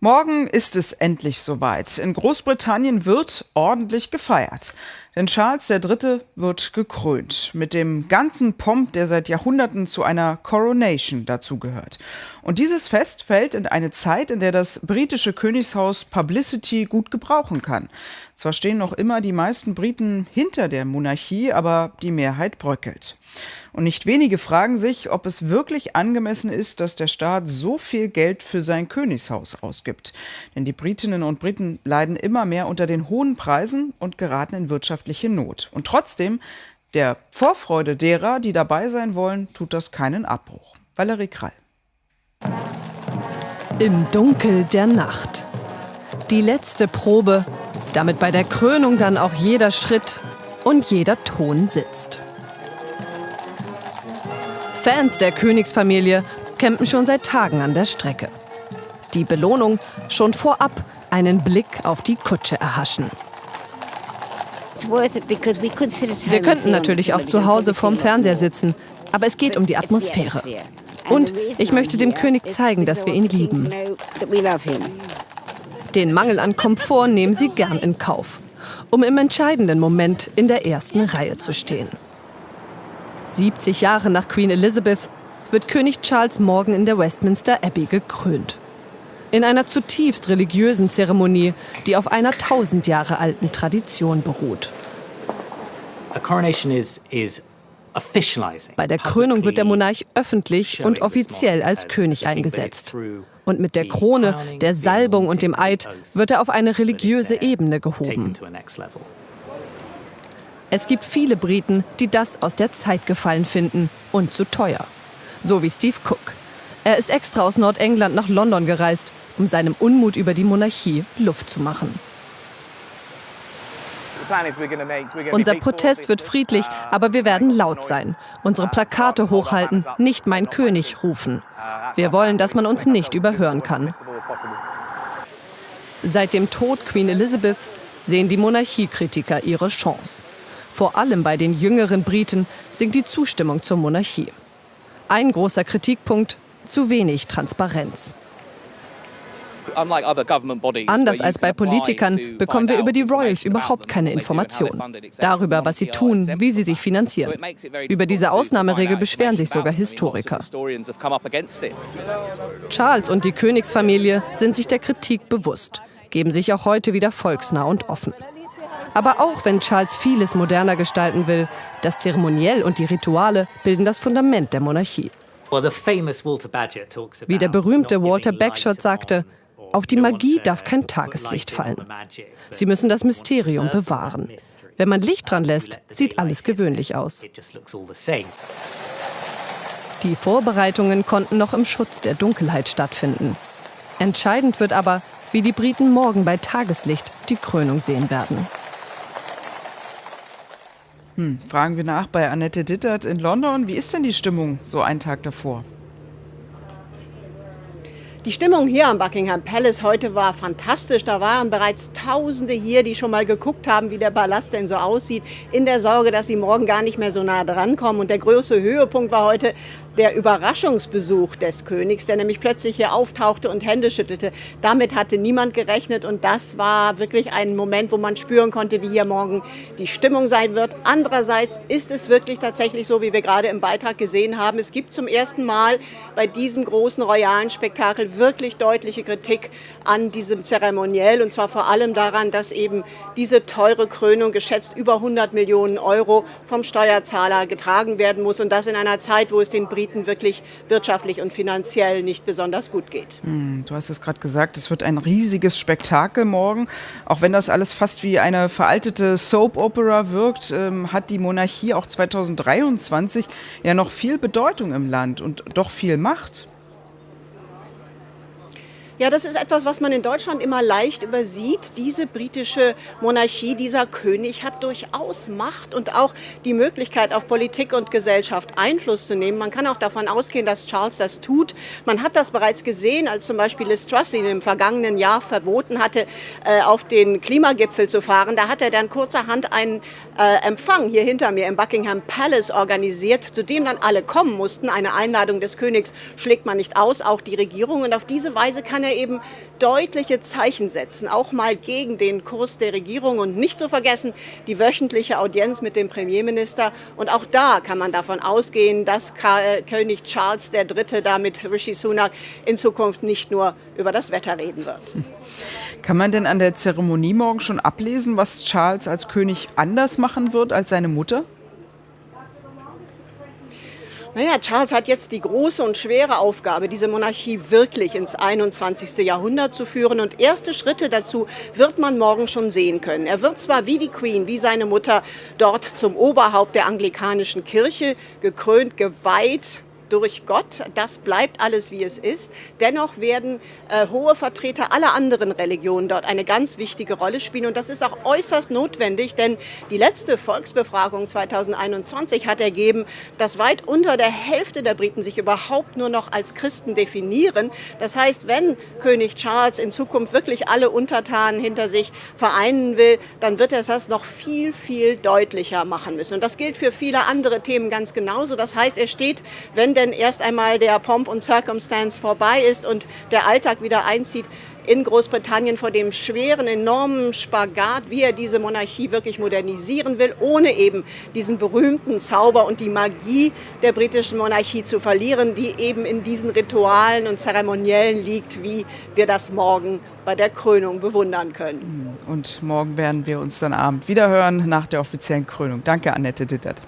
Morgen ist es endlich soweit. In Großbritannien wird ordentlich gefeiert. Denn Charles III. wird gekrönt mit dem ganzen Pomp, der seit Jahrhunderten zu einer Coronation dazugehört. Und dieses Fest fällt in eine Zeit, in der das britische Königshaus Publicity gut gebrauchen kann. Zwar stehen noch immer die meisten Briten hinter der Monarchie, aber die Mehrheit bröckelt. Und nicht wenige fragen sich, ob es wirklich angemessen ist, dass der Staat so viel Geld für sein Königshaus ausgibt. Denn die Britinnen und Briten leiden immer mehr unter den hohen Preisen und geraten in wirtschaftliche Not. Und trotzdem, der Vorfreude derer, die dabei sein wollen, tut das keinen Abbruch. Valerie Krall. Im Dunkel der Nacht. Die letzte Probe, damit bei der Krönung dann auch jeder Schritt und jeder Ton sitzt. Fans der Königsfamilie campen schon seit Tagen an der Strecke. Die Belohnung schon vorab einen Blick auf die Kutsche erhaschen. Wir könnten natürlich auch zu Hause vorm Fernseher sitzen, aber es geht um die Atmosphäre. Und ich möchte dem König zeigen, dass wir ihn lieben. Den Mangel an Komfort nehmen sie gern in Kauf, um im entscheidenden Moment in der ersten Reihe zu stehen. 70 Jahre nach Queen Elizabeth wird König Charles morgen in der Westminster Abbey gekrönt. In einer zutiefst religiösen Zeremonie, die auf einer tausend Jahre alten Tradition beruht. Bei der Krönung wird der Monarch öffentlich und offiziell als König eingesetzt. Und mit der Krone, der Salbung und dem Eid wird er auf eine religiöse Ebene gehoben. Es gibt viele Briten, die das aus der Zeit gefallen finden und zu teuer. So wie Steve Cook. Er ist extra aus Nordengland nach London gereist, um seinem Unmut über die Monarchie Luft zu machen. Unser Protest wird friedlich, aber wir werden laut sein. Unsere Plakate hochhalten, nicht mein König rufen. Wir wollen, dass man uns nicht überhören kann. Seit dem Tod Queen Elizabeths sehen die Monarchiekritiker ihre Chance. Vor allem bei den jüngeren Briten sinkt die Zustimmung zur Monarchie. Ein großer Kritikpunkt, zu wenig Transparenz. Anders als bei Politikern bekommen wir über die Royals überhaupt keine Informationen. Darüber, was sie tun, wie sie sich finanzieren. Über diese Ausnahmeregel beschweren sich sogar Historiker. Charles und die Königsfamilie sind sich der Kritik bewusst, geben sich auch heute wieder volksnah und offen. Aber auch wenn Charles vieles moderner gestalten will, das Zeremoniell und die Rituale bilden das Fundament der Monarchie. Wie der berühmte Walter Bagshot sagte, auf die Magie darf kein Tageslicht fallen. Sie müssen das Mysterium bewahren. Wenn man Licht dran lässt, sieht alles gewöhnlich aus. Die Vorbereitungen konnten noch im Schutz der Dunkelheit stattfinden. Entscheidend wird aber, wie die Briten morgen bei Tageslicht die Krönung sehen werden. Hm, fragen wir nach bei Annette Dittert in London. Wie ist denn die Stimmung so einen Tag davor? Die Stimmung hier am Buckingham Palace heute war fantastisch. Da waren bereits Tausende hier, die schon mal geguckt haben, wie der Palast denn so aussieht, in der Sorge, dass sie morgen gar nicht mehr so nah drankommen. Und der größte Höhepunkt war heute der Überraschungsbesuch des Königs, der nämlich plötzlich hier auftauchte und Hände schüttelte. Damit hatte niemand gerechnet und das war wirklich ein Moment, wo man spüren konnte, wie hier morgen die Stimmung sein wird. Andererseits ist es wirklich tatsächlich so, wie wir gerade im Beitrag gesehen haben. Es gibt zum ersten Mal bei diesem großen royalen Spektakel wirklich deutliche Kritik an diesem Zeremoniell und zwar vor allem daran, dass eben diese teure Krönung, geschätzt über 100 Millionen Euro, vom Steuerzahler getragen werden muss und das in einer Zeit, wo es den Briten Briten wirklich wirtschaftlich und finanziell nicht besonders gut geht. Hm, du hast es gerade gesagt, es wird ein riesiges Spektakel morgen. Auch wenn das alles fast wie eine veraltete Soap-Opera wirkt, ähm, hat die Monarchie auch 2023 ja noch viel Bedeutung im Land und doch viel Macht. Ja, das ist etwas, was man in Deutschland immer leicht übersieht. Diese britische Monarchie, dieser König hat durchaus Macht und auch die Möglichkeit, auf Politik und Gesellschaft Einfluss zu nehmen. Man kann auch davon ausgehen, dass Charles das tut. Man hat das bereits gesehen, als zum Beispiel Liz Truss ihn im vergangenen Jahr verboten hatte, äh, auf den Klimagipfel zu fahren. Da hat er dann kurzerhand einen äh, Empfang hier hinter mir im Buckingham Palace organisiert, zu dem dann alle kommen mussten. Eine Einladung des Königs schlägt man nicht aus, auch die Regierung. Und auf diese Weise kann er eben deutliche Zeichen setzen, auch mal gegen den Kurs der Regierung und nicht zu vergessen die wöchentliche Audienz mit dem Premierminister. Und auch da kann man davon ausgehen, dass König Charles III. da mit Rishi Sunak in Zukunft nicht nur über das Wetter reden wird. Kann man denn an der Zeremonie morgen schon ablesen, was Charles als König anders machen wird als seine Mutter? Naja, Charles hat jetzt die große und schwere Aufgabe, diese Monarchie wirklich ins 21. Jahrhundert zu führen. Und erste Schritte dazu wird man morgen schon sehen können. Er wird zwar wie die Queen, wie seine Mutter, dort zum Oberhaupt der anglikanischen Kirche gekrönt, geweiht durch Gott. Das bleibt alles, wie es ist. Dennoch werden äh, hohe Vertreter aller anderen Religionen dort eine ganz wichtige Rolle spielen. Und das ist auch äußerst notwendig, denn die letzte Volksbefragung 2021 hat ergeben, dass weit unter der Hälfte der Briten sich überhaupt nur noch als Christen definieren. Das heißt, wenn König Charles in Zukunft wirklich alle Untertanen hinter sich vereinen will, dann wird er das noch viel, viel deutlicher machen müssen. Und das gilt für viele andere Themen ganz genauso. Das heißt, er steht, wenn denn erst einmal der Pomp und Circumstance vorbei ist und der Alltag wieder einzieht, in Großbritannien vor dem schweren, enormen Spagat, wie er diese Monarchie wirklich modernisieren will, ohne eben diesen berühmten Zauber und die Magie der britischen Monarchie zu verlieren, die eben in diesen Ritualen und Zeremoniellen liegt, wie wir das morgen bei der Krönung bewundern können. Und morgen werden wir uns dann Abend wiederhören nach der offiziellen Krönung. Danke, Annette Dittert.